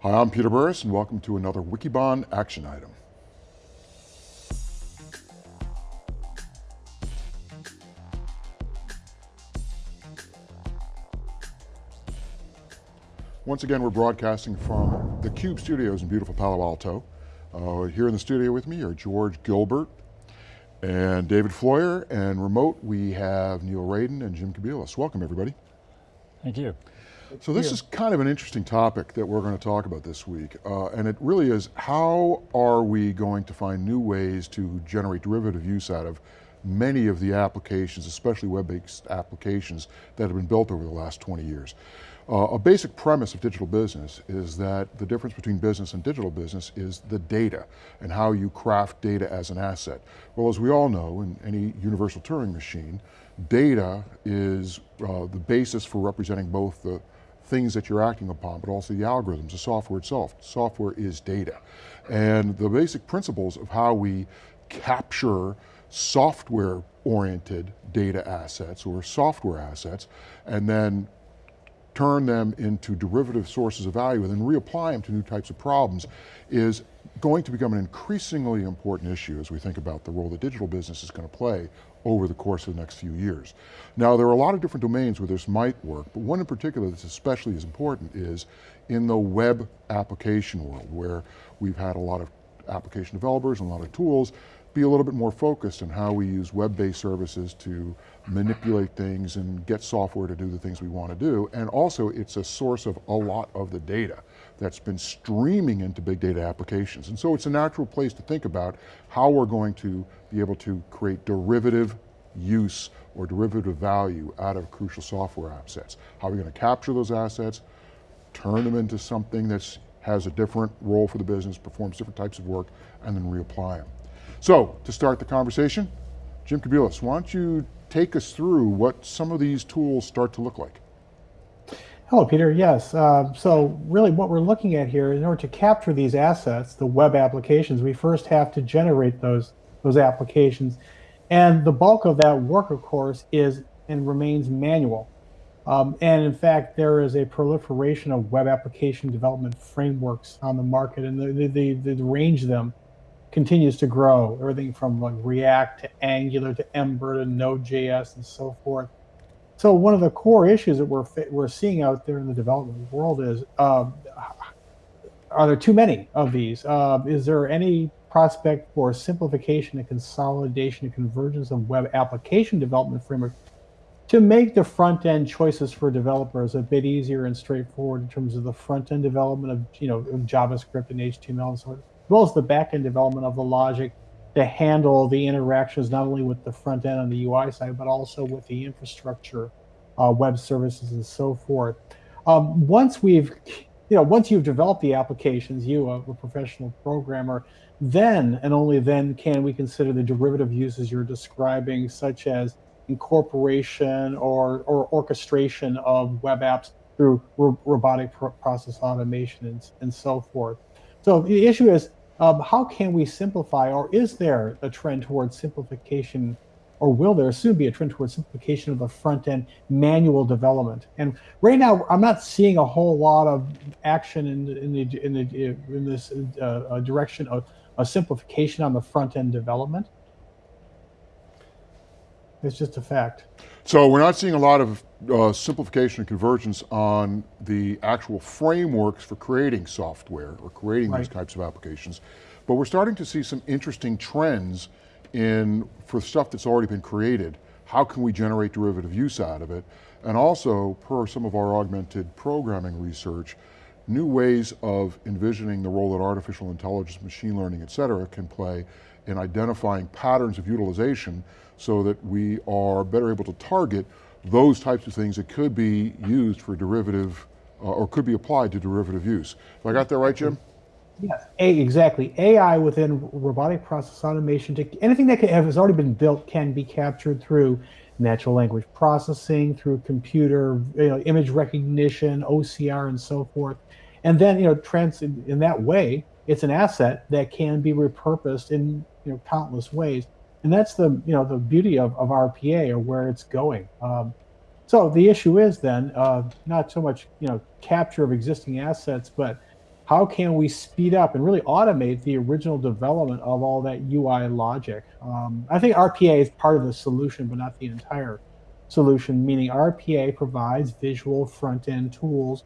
Hi, I'm Peter Burris and welcome to another Wikibon action item. Once again, we're broadcasting from the Cube Studios in beautiful Palo Alto. Uh, here in the studio with me are George Gilbert and David Floyer, and remote we have Neil Raden and Jim Kobielus. Welcome everybody. Thank you. So this is kind of an interesting topic that we're going to talk about this week, uh, and it really is how are we going to find new ways to generate derivative use out of many of the applications, especially web-based applications that have been built over the last 20 years. Uh, a basic premise of digital business is that the difference between business and digital business is the data and how you craft data as an asset. Well, as we all know, in any universal Turing machine, data is uh, the basis for representing both the things that you're acting upon, but also the algorithms, the software itself. Software is data. And the basic principles of how we capture software-oriented data assets or software assets, and then turn them into derivative sources of value and then reapply them to new types of problems is going to become an increasingly important issue as we think about the role that digital business is going to play over the course of the next few years. Now there are a lot of different domains where this might work, but one in particular that's especially as important is in the web application world where we've had a lot of application developers and a lot of tools be a little bit more focused on how we use web-based services to manipulate things and get software to do the things we want to do. And also it's a source of a lot of the data that's been streaming into big data applications. And so it's a natural place to think about how we're going to be able to create derivative use or derivative value out of crucial software assets. How are we going to capture those assets, turn them into something that has a different role for the business, performs different types of work, and then reapply them. So, to start the conversation, Jim Kobielus, why don't you take us through what some of these tools start to look like? Hello, Peter. Yes. Uh, so really what we're looking at here, in order to capture these assets, the web applications, we first have to generate those, those applications. And the bulk of that work, of course, is and remains manual. Um, and in fact, there is a proliferation of web application development frameworks on the market, and the, the, the, the range of them continues to grow. Everything from like React to Angular to Ember to Node.js and so forth. So one of the core issues that we're we're seeing out there in the development world is, um, are there too many of these? Uh, is there any prospect for simplification and consolidation and convergence of web application development framework to make the front end choices for developers a bit easier and straightforward in terms of the front end development of you know JavaScript and HTML and so on as well as the back-end development of the logic to handle the interactions not only with the front end on the UI side, but also with the infrastructure, uh, web services, and so forth. Um, once we've, you know, once you've developed the applications, you, a, a professional programmer, then and only then can we consider the derivative uses you're describing, such as incorporation or, or orchestration of web apps through ro robotic pro process automation and, and so forth. So the issue is um, how can we simplify, or is there a trend towards simplification, or will there soon be a trend towards simplification of the front end manual development? And right now, I'm not seeing a whole lot of action in, in, the, in, the, in this uh, uh direction of a simplification on the front end development. It's just a fact. So we're not seeing a lot of uh, simplification and convergence on the actual frameworks for creating software or creating right. these types of applications, but we're starting to see some interesting trends in, for stuff that's already been created, how can we generate derivative use out of it? And also, per some of our augmented programming research, new ways of envisioning the role that artificial intelligence, machine learning, et cetera, can play in identifying patterns of utilization so that we are better able to target those types of things that could be used for derivative, uh, or could be applied to derivative use. Have I got that right, Jim? Yes, A, exactly. AI within robotic process automation, to, anything that has already been built can be captured through natural language processing, through computer you know, image recognition, OCR, and so forth. And then, you know, trans in, in that way, it's an asset that can be repurposed in you know countless ways and that's the you know the beauty of, of RPA or where it's going. Um, so the issue is then uh, not so much you know capture of existing assets, but how can we speed up and really automate the original development of all that UI logic? Um, I think RPA is part of the solution, but not the entire solution, meaning RPA provides visual front end tools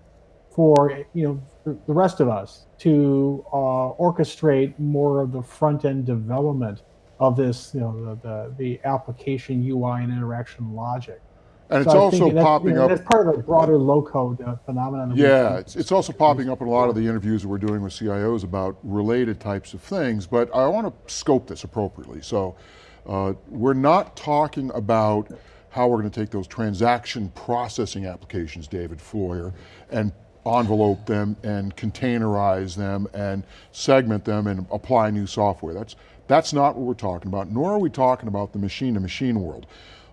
for you know the rest of us to uh, orchestrate more of the front end development of this, you know, the, the, the application UI and interaction logic. And it's I also popping you know, up. That's part of a broader low code uh, phenomenon. Yeah, it's, it's also popping up in a lot of the interviews that we're doing with CIOs about related types of things, but I want to scope this appropriately. So uh, we're not talking about how we're going to take those transaction processing applications, David Floyer, and envelope them and containerize them and segment them and apply new software. That's, that's not what we're talking about, nor are we talking about the machine-to-machine world.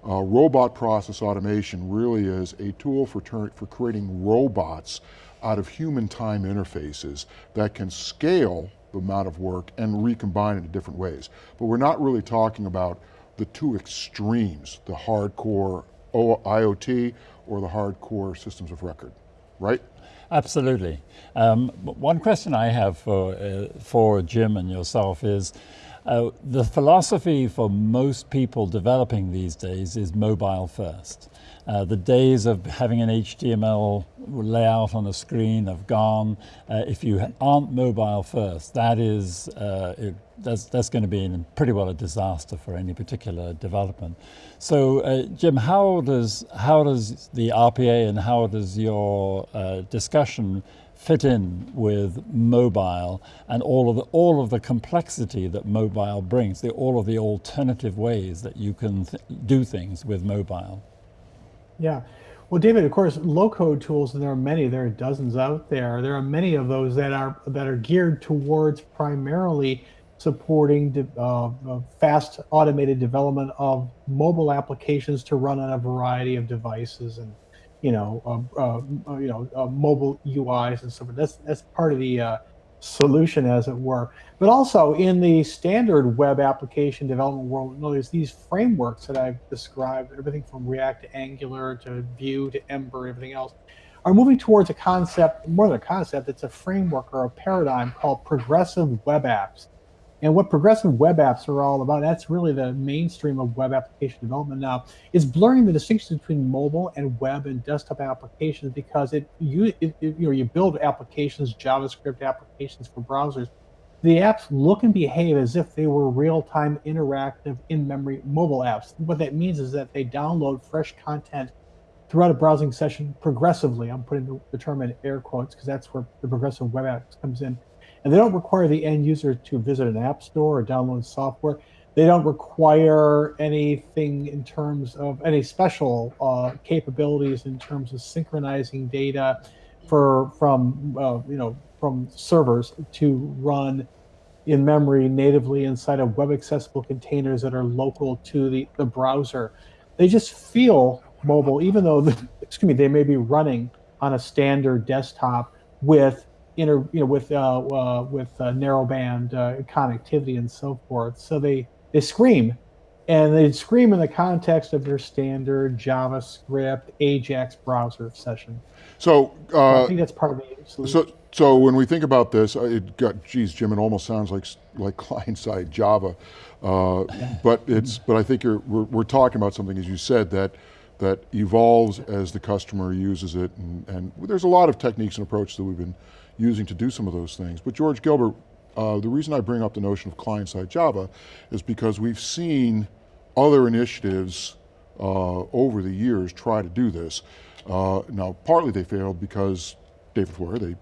Uh, robot process automation really is a tool for, for creating robots out of human time interfaces that can scale the amount of work and recombine it in different ways. But we're not really talking about the two extremes, the hardcore IoT or the hardcore systems of record, right? Absolutely. Um, one question I have for, uh, for Jim and yourself is uh, the philosophy for most people developing these days is mobile first. Uh, the days of having an HTML layout on a screen have gone. Uh, if you aren't mobile first, that is uh, it, that's, that's going to be in pretty well a disaster for any particular development. So, uh, Jim, how does how does the RPA and how does your uh, discussion fit in with mobile and all of the all of the complexity that mobile brings, the, all of the alternative ways that you can th do things with mobile? Yeah. Well, David, of course, low-code tools, and there are many. There are dozens out there. There are many of those that are that are geared towards primarily supporting uh, uh, fast automated development of mobile applications to run on a variety of devices and you know uh, uh, you know uh, mobile UIs and so forth. That's that's part of the uh, solution, as it were. But also in the standard web application development world, there's these frameworks that I've described, everything from React to Angular to Vue to Ember, everything else, are moving towards a concept, more than a concept, it's a framework or a paradigm called progressive web apps. And what progressive web apps are all about, that's really the mainstream of web application development now, is blurring the distinction between mobile and web and desktop applications because it you it, you know you build applications, JavaScript applications for browsers. The apps look and behave as if they were real-time interactive in-memory mobile apps. What that means is that they download fresh content throughout a browsing session progressively. I'm putting the term in air quotes because that's where the progressive web apps comes in. And they don't require the end user to visit an app store or download software. They don't require anything in terms of any special uh, capabilities in terms of synchronizing data for from uh, you know from servers to run in memory natively inside of web accessible containers that are local to the, the browser. They just feel mobile, even though excuse me, they may be running on a standard desktop with inter, you know, with uh, uh, with uh, narrowband uh, connectivity and so forth. So they they scream, and they scream in the context of your standard JavaScript Ajax browser session. So, So uh, I think that's part of the solution. So, so when we think about this, uh, it got, geez, Jim, it almost sounds like like client-side Java, uh, but it's, but I think you're, we're, we're talking about something, as you said, that that evolves as the customer uses it, and, and there's a lot of techniques and approaches that we've been using to do some of those things. But George Gilbert, uh, the reason I bring up the notion of client-side Java is because we've seen other initiatives uh, over the years try to do this. Uh, now, partly they failed because David Floyer, they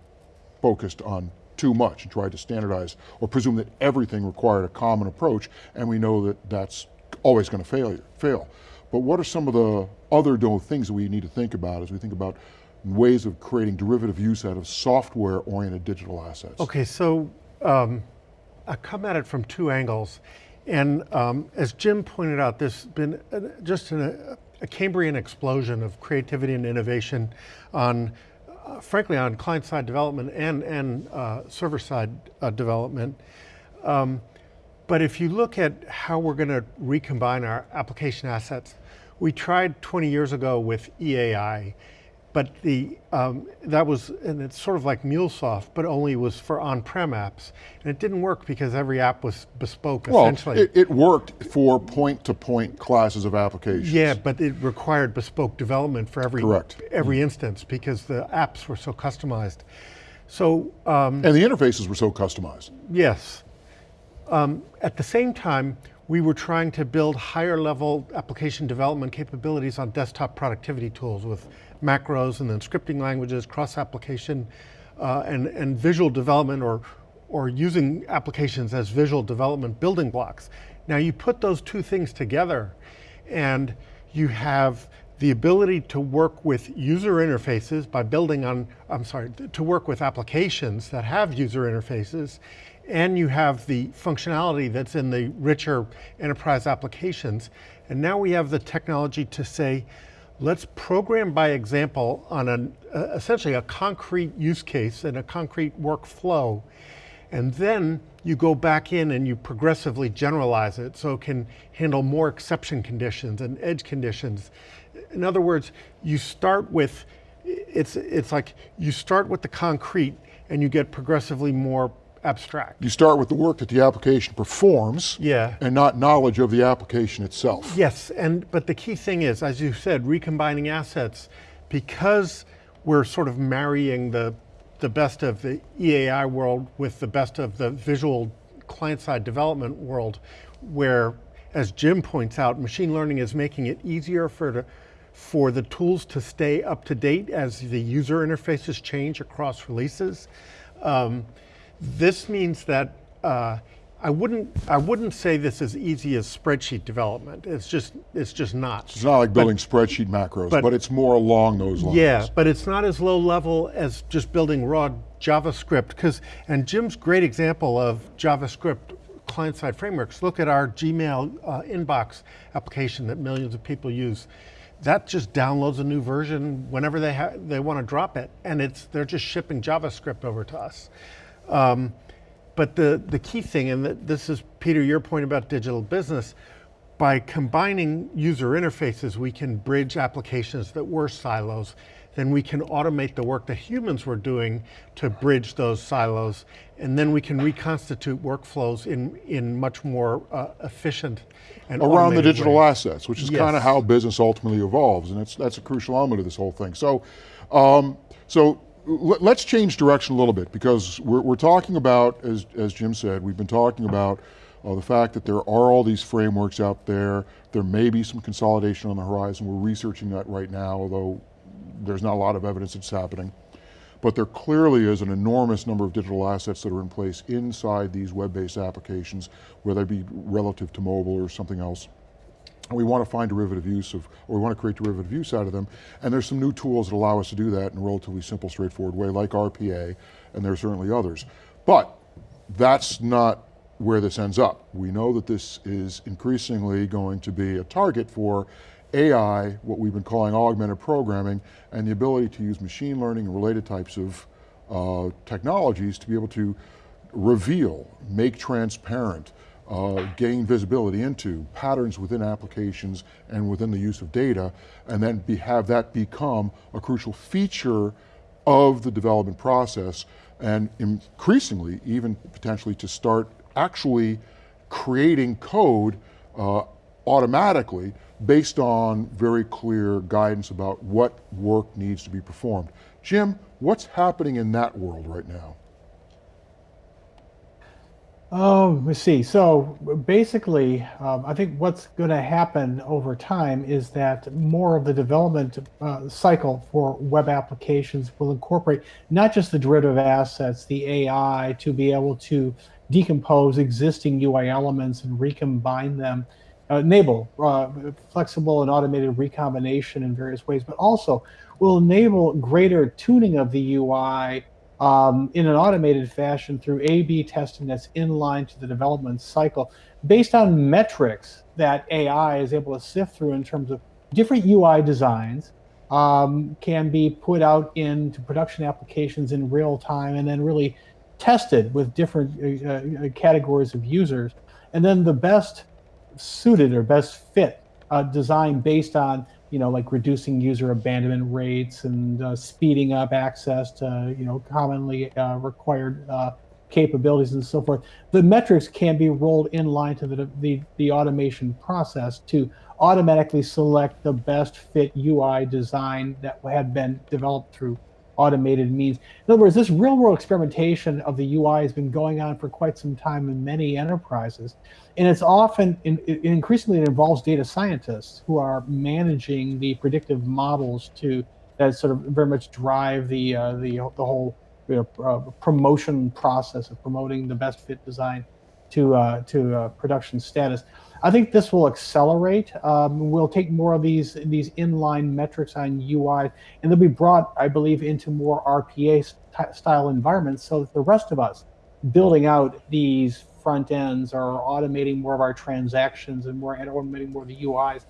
focused on too much and tried to standardize or presume that everything required a common approach, and we know that that's always going to fail. Fail. But what are some of the other things that we need to think about as we think about ways of creating derivative use out of software-oriented digital assets? Okay, so um, I come at it from two angles. And um, as Jim pointed out, there's been just an, a Cambrian explosion of creativity and innovation on, uh, frankly, on client-side development and, and uh, server-side uh, development. Um, but if you look at how we're going to recombine our application assets, we tried 20 years ago with EAI, but the um, that was and it's sort of like MuleSoft, but only was for on-prem apps, and it didn't work because every app was bespoke Well, essentially. it, it worked for point-to-point classes of applications. yeah, but it required bespoke development for every Correct. every instance because the apps were so customized. So um, And the interfaces were so customized. Yes. Um, at the same time, we were trying to build higher level application development capabilities on desktop productivity tools with macros and then scripting languages, cross application, uh, and, and visual development or, or using applications as visual development building blocks. Now you put those two things together and you have the ability to work with user interfaces by building on, I'm sorry, to work with applications that have user interfaces, and you have the functionality that's in the richer enterprise applications. And now we have the technology to say, let's program by example on an, uh, essentially a concrete use case and a concrete workflow. And then you go back in and you progressively generalize it so it can handle more exception conditions and edge conditions. In other words, you start with, it's, it's like you start with the concrete and you get progressively more abstract. You start with the work that the application performs Yeah. and not knowledge of the application itself. Yes, and but the key thing is, as you said, recombining assets, because we're sort of marrying the the best of the EAI world with the best of the visual client-side development world, where, as Jim points out, machine learning is making it easier for the for the tools to stay up to date as the user interfaces change across releases. Um, this means that uh, I wouldn't I wouldn't say this is easy as spreadsheet development. It's just it's just not. It's not like building spreadsheet macros, but- but, it's more along those lines. Yeah, but it's not as low level as just building raw JavaScript. Because and Jim's great example of JavaScript client-side frameworks. Look at our Gmail uh, inbox application that millions of people use. That just downloads a new version whenever they ha- they want to drop it, and it's they're just shipping JavaScript over to us. Um, but the, the key thing, and this is, Peter, your point about digital business, by combining user interfaces, we can bridge applications that were silos. Then we can automate the work that humans were doing to bridge those silos. And then we can reconstitute workflows in, in much more uh, efficient and around the digital ways. assets, which is Yes. kind of how business ultimately evolves, and that's that's a crucial element of this whole thing. So, um, so let's change direction a little bit because we're, we're talking about, as as Jim said, we've been talking about uh, the fact that there are all these frameworks out there. There may be some consolidation on the horizon. We're researching that right now, although there's not a lot of evidence it's happening. But there clearly is an enormous number of digital assets that are in place inside these web-based applications, whether they be relative to mobile or something else. We want to find derivative use of, or we want to create derivative use out of them. And there's some new tools that allow us to do that in a relatively simple, straightforward way, like RPA, and there are certainly others. But that's not where this ends up. We know that this is increasingly going to be a target for AI, what we've been calling augmented programming, and the ability to use machine learning and related types of uh, technologies to be able to reveal, make transparent, uh, gain visibility into patterns within applications and within the use of data, and then be, have that become a crucial feature of the development process, and increasingly, even potentially to start actually creating code uh, automatically based on very clear guidance about what work needs to be performed. Jim, what's happening in that world right now? Oh, let's see. So basically, um, I think what's going to happen over time is that more of the development uh, cycle for web applications will incorporate not just the derivative assets, the AI, to be able to decompose existing UI elements and recombine them, uh, enable uh, flexible and automated recombination in various ways, but also will enable greater tuning of the UI um, in an automated fashion through A/B testing that's in line to the development cycle, based on metrics that AI is able to sift through in terms of different UI designs, um, can be put out into production applications in real time, and then really tested with different uh, uh, categories of users, and then the best suited or best fit uh, design based on you know, like reducing user abandonment rates and uh, speeding up access to, you know, commonly uh, required uh, capabilities and so forth. The metrics can be rolled in line to the, the, the automation process to automatically select the best fit UI design that had been developed through automated means. In other words, this real world experimentation of the UI has been going on for quite some time in many enterprises. And it's often, in, increasingly, it involves data scientists who are managing the predictive models to that sort of very much drive the, uh, the, the whole you know, uh, promotion process of promoting the best fit design to, uh, to uh, production status. I think this will accelerate. Um, we'll take more of these these inline metrics on UI, and they'll be brought, I believe, into more RPA st style environments, so that the rest of us building out these front ends or automating more of our transactions and more automating more of the UIs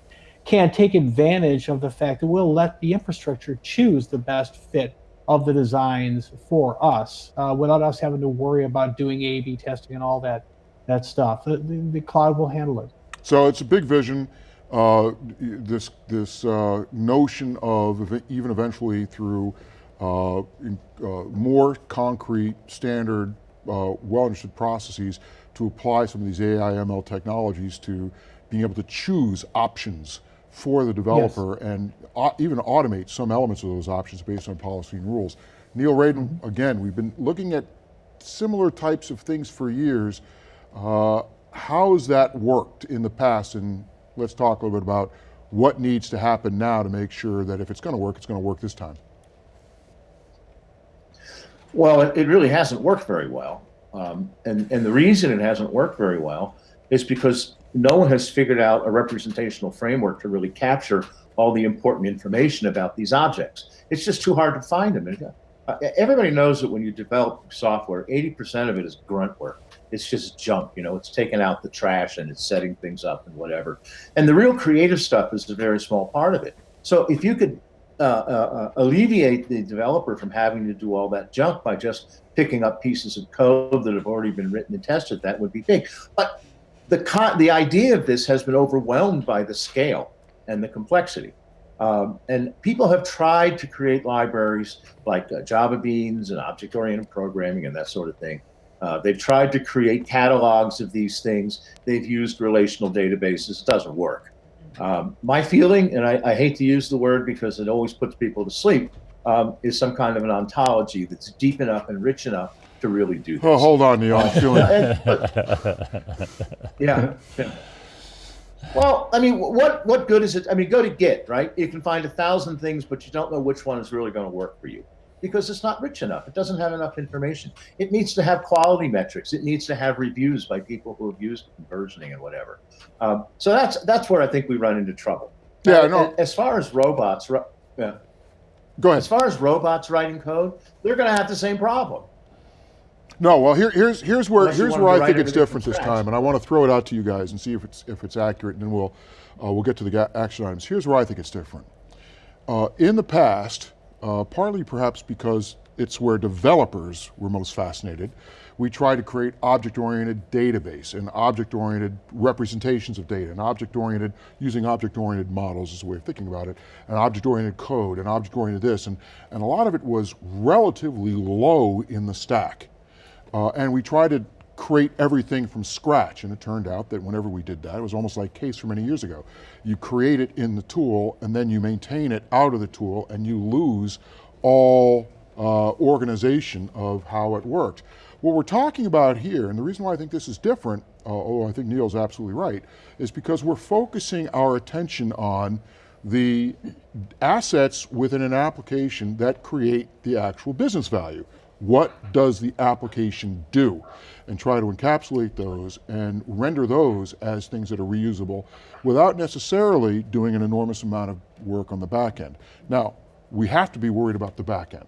can take advantage of the fact that we'll let the infrastructure choose the best fit of the designs for us uh, without us having to worry about doing A/B testing and all that that stuff. The, the, the cloud will handle it. So it's a big vision. Uh, this this uh, notion of even eventually through uh, in, uh, more concrete, standard, uh, well understood processes to apply some of these AI ML technologies to being able to choose options for the developer yes. and even automate some elements of those options based on policy and rules. Neil Raden, mm -hmm. again, we've been looking at similar types of things for years. How has that worked in the past? And let's talk a little bit about what needs to happen now to make sure that if it's going to work, it's going to work this time. Well, it, it really hasn't worked very well. Um, and, and the reason it hasn't worked very well is because no one has figured out a representational framework to really capture all the important information about these objects. It's just too hard to find them. Uh, everybody knows that when you develop software, 80% of it is grunt work it's just junk. You know, it's taking out the trash and it's setting things up and whatever. And the real creative stuff is a very small part of it. So if you could uh, uh, uh, alleviate the developer from having to do all that junk by just picking up pieces of code that have already been written and tested, that would be big. But the the idea of this has been overwhelmed by the scale and the complexity. Um, and people have tried to create libraries like uh, Java Beans and object-oriented programming and that sort of thing. Uh, they've tried to create catalogs of these things. They've used relational databases. It doesn't work. Um, my feeling, and I, I, hate to use the word because it always puts people to sleep, um, is some kind of an ontology that's deep enough and rich enough to really do this. Oh, hold on, Neil. I'm feeling. yeah. yeah. Well, I mean, what what good is it? I mean, go to Git, right? You can find a thousand things, but you don't know which one is really going to work for you because it's not rich enough. It doesn't have enough information. It needs to have quality metrics. It needs to have reviews by people who have used versioning and whatever. Um, so that's that's where I think we run into trouble. Yeah, uh, no. As far as robots, yeah. Go ahead. As far as robots writing code, they're going to have the same problem. No, well, here, here's here's where Unless here's where I think it's different this time, and I want to throw it out to you guys and see if it's if it's accurate, and then we'll uh, we'll get to the action items. Here's where I think it's different. Uh, in the past, uh, partly perhaps because it's where developers were most fascinated. We try to create object-oriented database and object-oriented representations of data and object-oriented, using object-oriented models as a way of thinking about it, and object-oriented code and object-oriented this, and, and a lot of it was relatively low in the stack. Uh, and we try to create everything from scratch. And it turned out that whenever we did that, it was almost like case for many years ago. You create it in the tool and then you maintain it out of the tool and you lose all uh, organization of how it worked. What we're talking about here, and the reason why I think this is different, uh, although I think Neil's absolutely right, is because we're focusing our attention on the assets within an application that create the actual business value. What does the application do? And try to encapsulate those and render those as things that are reusable without necessarily doing an enormous amount of work on the back end. Now, we have to be worried about the back end.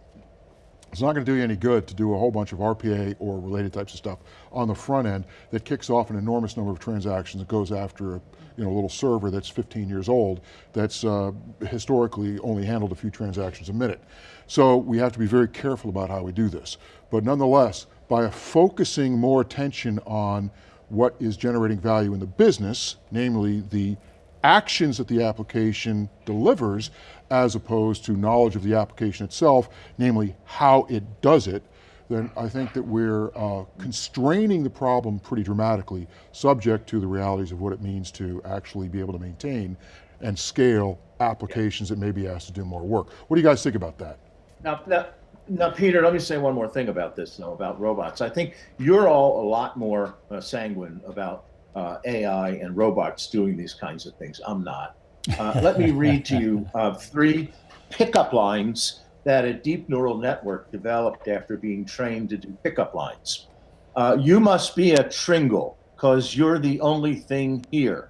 It's not going to do you any good to do a whole bunch of RPA or related types of stuff on the front end that kicks off an enormous number of transactions that goes after a you know, little server that's 15 years old that's uh, historically only handled a few transactions a minute. So we have to be very careful about how we do this. But nonetheless, by focusing more attention on what is generating value in the business, namely the actions that the application delivers as opposed to knowledge of the application itself, namely how it does it, then I think that we're uh, constraining the problem pretty dramatically, subject to the realities of what it means to actually be able to maintain and scale applications that may be asked to do more work. What do you guys think about that? Now, now, now, Peter, let me say one more thing about this, though, about robots. I think you're all a lot more uh, sanguine about uh, AI and robots doing these kinds of things. I'm not. Uh, let me read to you uh, three pickup lines that a deep neural network developed after being trained to do pickup lines. Uh, you must be a Tringle, because you're the only thing here.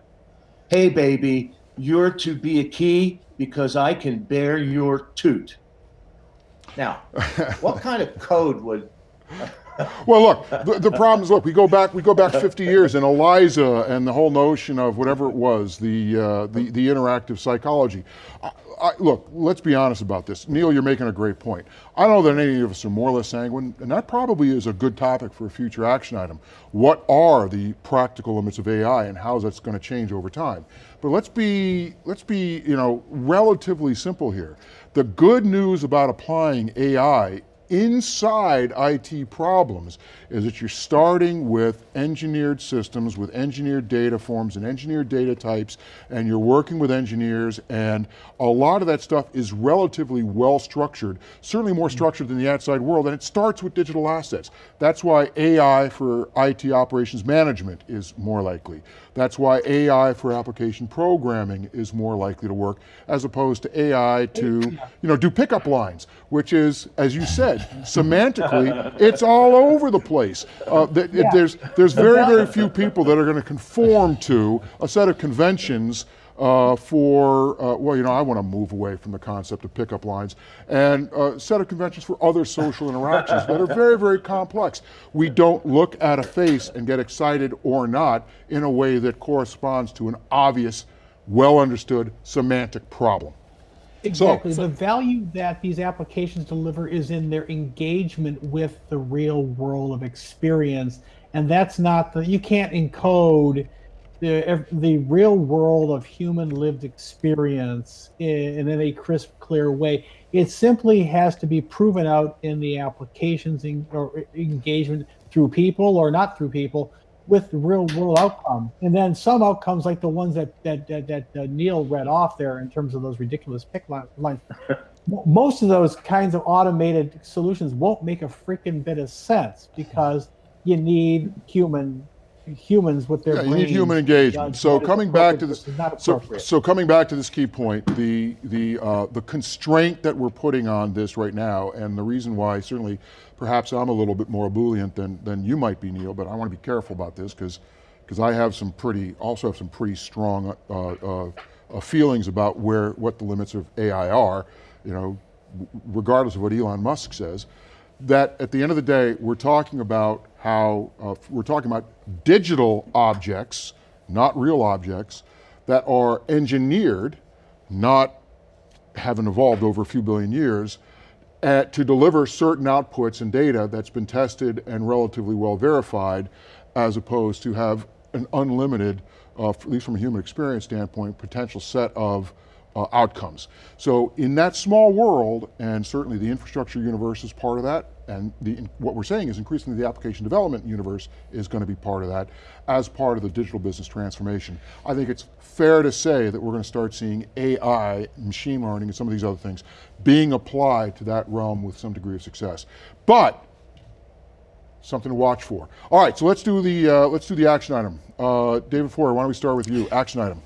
Hey, baby, you're to be a key because I can bear your toot. Now, what kind of code would Well, look, the, the problem is, look, we go back, we go back 50 years, and Eliza and the whole notion of whatever it was, the uh, the, the interactive psychology. I, I, look, let's be honest about this. Neil, you're making a great point. I don't know that any of us are more or less sanguine, and that probably is a good topic for a future action item. What are the practical limits of AI, and how is that going to change over time? But let's be let's be you know relatively simple here. The good news about applying AI inside IT problems is that you're starting with engineered systems, with engineered data forms and engineered data types, and you're working with engineers, and a lot of that stuff is relatively well structured, certainly more structured than the outside world, and it starts with digital assets. That's why AI for IT operations management is more likely. That's why AI for application programming is more likely to work, as opposed to AI to, you know, do pickup lines, which is, as you said, semantically, it's all over the place. Uh, th Yeah. There's, there's very, very few people that are going to conform to a set of conventions uh, for, uh, well, you know, I want to move away from the concept of pickup lines, and a set of conventions for other social interactions that are very, very complex. We don't look at a face and get excited or not in a way that corresponds to an obvious, well understood semantic problem. Exactly. the value that these applications deliver is in their engagement with the real world of experience. And that's not the, you can't encode the, the real world of human lived experience in, in a crisp, clear way. It simply has to be proven out in the applications in, or engagement through people or not through people with the real world outcome. And then some outcomes like the ones that that that, that uh, Neil read off there in terms of those ridiculous pick lines. Mo- Most of those kinds of automated solutions won't make a freaking bit of sense because you need human humans with their Yeah, you need human engagement. So coming back to this, so, so coming back to this key point, the the uh, the constraint that we're putting on this right now, and the reason why certainly, perhaps I'm a little bit more ebullient than than you might be, Neil. But I want to be careful about this because because I have some pretty also have some pretty strong uh, uh, uh, feelings about where what the limits of AI are. You know, regardless of what Elon Musk says that at the end of the day, we're talking about how, uh, we're talking about digital objects, not real objects, that are engineered, not haven't evolved over a few billion years, uh, to deliver certain outputs and data that's been tested and relatively well verified, as opposed to have an unlimited, uh, at least from a human experience standpoint, potential set of uh, outcomes. So in that small world, and certainly the infrastructure universe is part of that, and the, what we're saying is increasingly the application development universe is going to be part of that as part of the digital business transformation. I think it's fair to say that we're going to start seeing AI, machine learning, and some of these other things being applied to that realm with some degree of success. But something to watch for. All right, so let's do the uh, let's do the action item. Uh, David Floyer, why don't we start with you? Action item.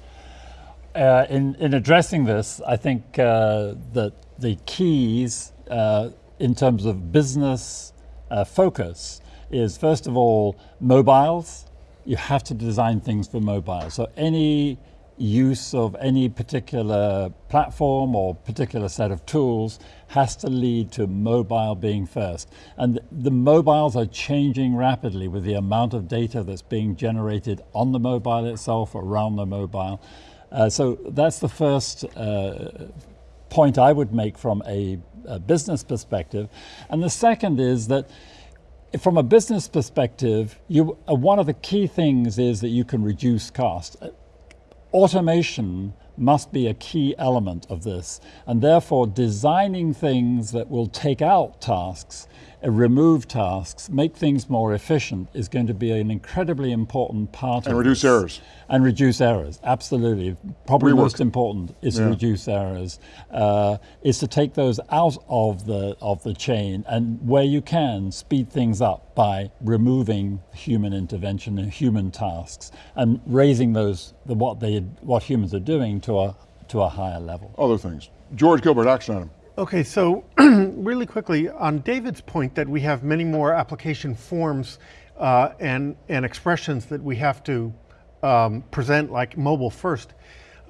Uh, in, in addressing this, I think uh, that the keys uh, in terms of business uh, focus is first of all mobiles. You have to design things for mobile. So any use of any particular platform or particular set of tools has to lead to mobile being first. And the mobiles are changing rapidly with the amount of data that's being generated on the mobile itself, around the mobile. Uh, so that's the first uh, point I would make from a, a, business perspective. And the second is that from a business perspective, you, uh, one of the key things is that you can reduce cost. automation must be a key element of this, and therefore designing things that will take out tasks, uh, remove tasks, make things more efficient is going to be an incredibly important part And of reduce this. errors. And reduce errors, absolutely. Probably Rework. most important is to reduce errors. Uh, is to take those out of the of the chain, and where you can, speed things up by removing human intervention and human tasks, and raising those the, what they what humans are doing to a to a higher level. Other things. George Gilbert, action item. Okay, so really quickly on David's point that we have many more application forms uh, and and expressions that we have to um, present like mobile first,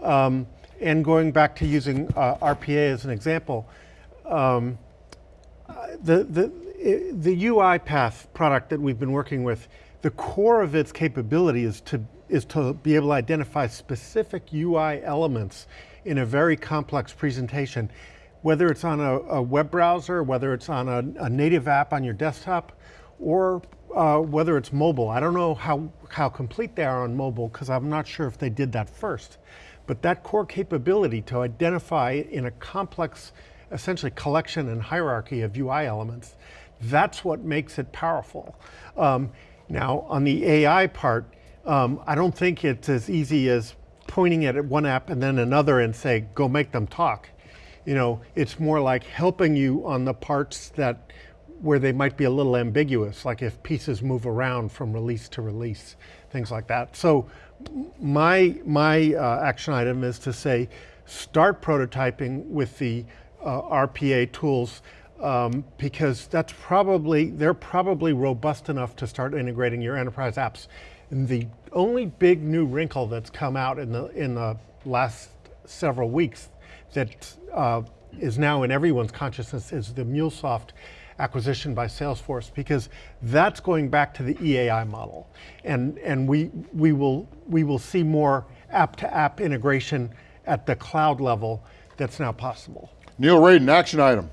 um, and going back to using uh, RPA as an example, um, the the i- the UiPath product that we've been working with, the core of its capability is to is to be able to identify specific UI elements in a very complex presentation, whether it's on a, a web browser, whether it's on a, a native app on your desktop, or uh, whether it's mobile. I don't know how how complete they are on mobile because I'm not sure if they did that first, but that core capability to identify in a complex essentially collection and hierarchy of UI elements. That's what makes it powerful. Um, now, on the AI part, um, I don't think it's as easy as pointing at one app and then another and say, go make them talk. You know, it's more like helping you on the parts that where they might be a little ambiguous, like if pieces move around from release to release, things like that. So my, my uh, action item is to say, start prototyping with the uh, RPA tools um, because that's probably, they're probably robust enough to start integrating your enterprise apps. And the only big new wrinkle that's come out in the, in the last several weeks that uh, is now in everyone's consciousness is the MuleSoft acquisition by Salesforce because that's going back to the EAI model, and and we we will we will see more app-to-app integration at the cloud level that's now possible. Neil Raden, action item.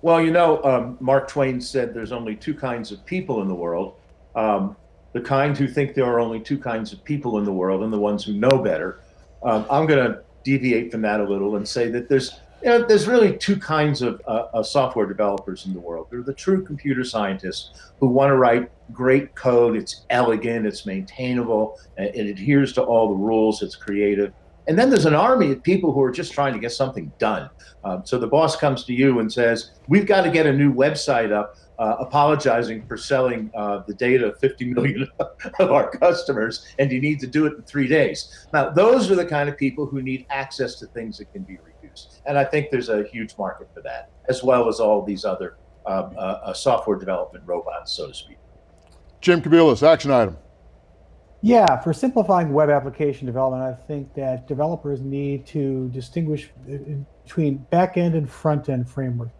Well, you know, um, Mark Twain said there's only two kinds of people in the world um, the kind who think there are only two kinds of people in the world and the ones who know better. Um, I'm going to deviate from that a little and say that there's you know, there's really two kinds of, uh, of software developers in the world. There are the true computer scientists who want to write great code. It's elegant, it's maintainable, it adheres to all the rules. It's creative. And then there's an army of people who are just trying to get something done. Um, so the boss comes to you and says, "We've got to get a new website up." Uh, apologizing for selling uh, the data of 50 million of our customers, and you need to do it in three days. Now, those are the kind of people who need access to things that can be reused, and I think there's a huge market for that, as well as all these other um, uh, uh, software development robots, so to speak. Jim Kobielus, action item. Yeah, for simplifying web application development, I think that developers need to distinguish uh, between back-end and front-end frameworks.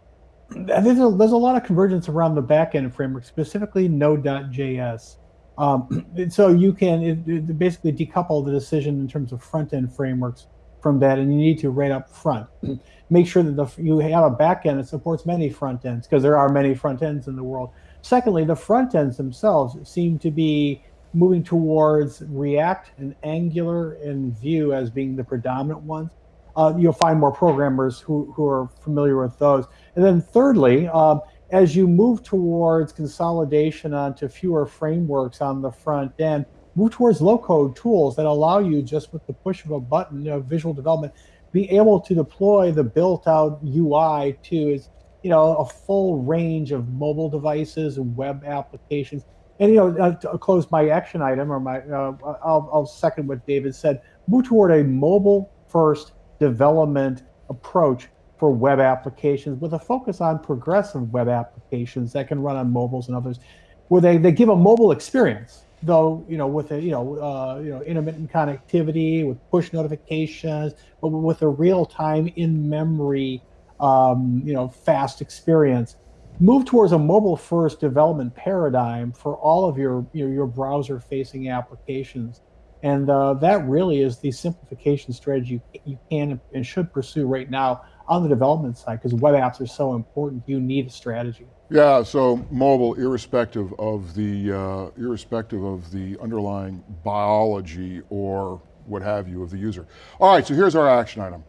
There's a, there's a lot of convergence around the back-end framework, specifically Node.js. Um, so you can it, it basically decouple the decision in terms of front-end frameworks from that, and you need to right up front make sure that the, you have a back-end that supports many front ends because there are many front ends in the world. Secondly, the front ends themselves seem to be moving towards React and Angular and Vue as being the predominant ones. Uh, you'll find more programmers who, who are familiar with those. And then thirdly, um, as you move towards consolidation onto fewer frameworks on the front end, move towards low-code tools that allow you just with the push of a button, know, visual development, be able to deploy the built-out UI to is, you know a full range of mobile devices and web applications. And you know, uh, to close my action item or my, uh, I'll, I'll second what David said. Move toward a mobile-first development approach for web applications with a focus on progressive web applications that can run on mobiles and others, where they, they give a mobile experience, though you know with a you know uh, you know intermittent connectivity with push notifications, but with a real time in memory um, you know fast experience. Move towards a mobile first development paradigm for all of your your, your browser facing applications. And uh, that really is the simplification strategy you can and should pursue right now on the development side because web apps are so important. You need a strategy. Yeah, so mobile, irrespective of the uh, irrespective of the underlying biology or what have you of the user. All right, so here's our action item.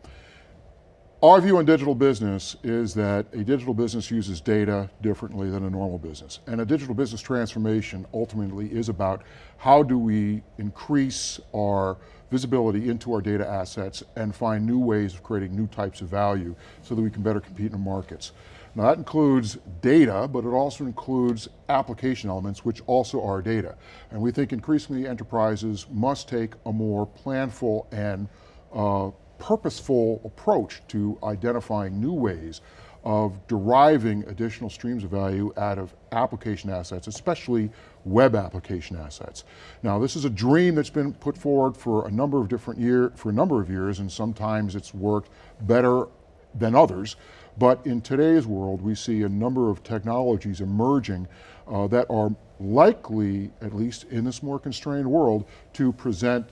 Our view on digital business is that a digital business uses data differently than a normal business. And a digital business transformation ultimately is about how do we increase our visibility into our data assets and find new ways of creating new types of value so that we can better compete in the markets. Now that includes data, but it also includes application elements, which also are data. And we think increasingly enterprises must take a more planful and uh, purposeful approach to identifying new ways of deriving additional streams of value out of application assets, especially web application assets. Now this is a dream that's been put forward for a number of different year, for a number of years and sometimes it's worked better than others. But in today's world, we see a number of technologies emerging uh, that are likely, at least in this more constrained world, to present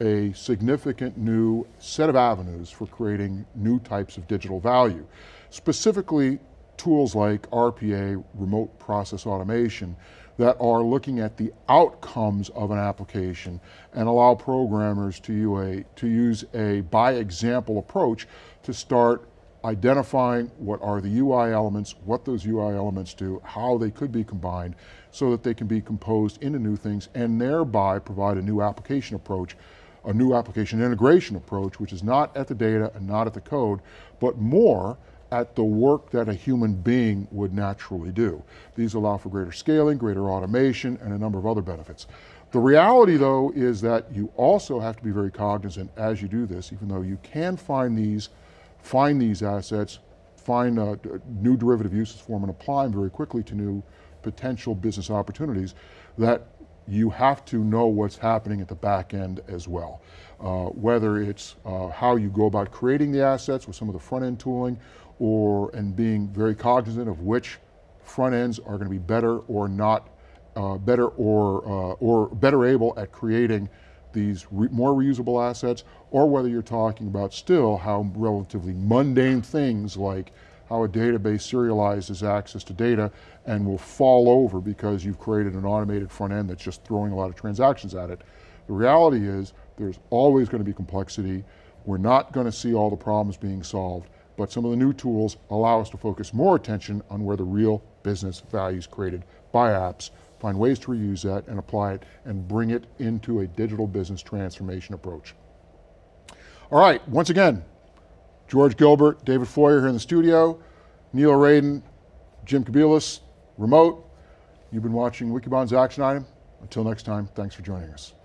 a significant new set of avenues for creating new types of digital value. Specifically, tools like RPA, remote process automation, that are looking at the outcomes of an application and allow programmers to, a, to use a by example approach to start identifying what are the UI elements, what those UI elements do, how they could be combined so that they can be composed into new things and thereby provide a new application approach a new application integration approach, which is not at the data and not at the code, but more at the work that a human being would naturally do. These allow for greater scaling, greater automation, and a number of other benefits. The reality though is that you also have to be very cognizant as you do this, even though you can find these, find these assets, find uh, new derivative uses for them and apply them very quickly to new potential business opportunities, that you have to know what's happening at the back end as well. Uh, whether it's uh, how you go about creating the assets with some of the front end tooling or and being very cognizant of which front ends are going to be better or not uh, better or, uh, or better able at creating these re more reusable assets or whether you're talking about still how relatively mundane things like how a database serializes access to data and will fall over because you've created an automated front end that's just throwing a lot of transactions at it. The reality is there's always going to be complexity. We're not going to see all the problems being solved, but some of the new tools allow us to focus more attention on where the real business value is created by apps, find ways to reuse that and apply it and bring it into a digital business transformation approach. All right, once again, George Gilbert, David Floyer here in the studio, Neil Raden, Jim Kobielus, remote. You've been watching Wikibon's Action Item. Until next time, thanks for joining us.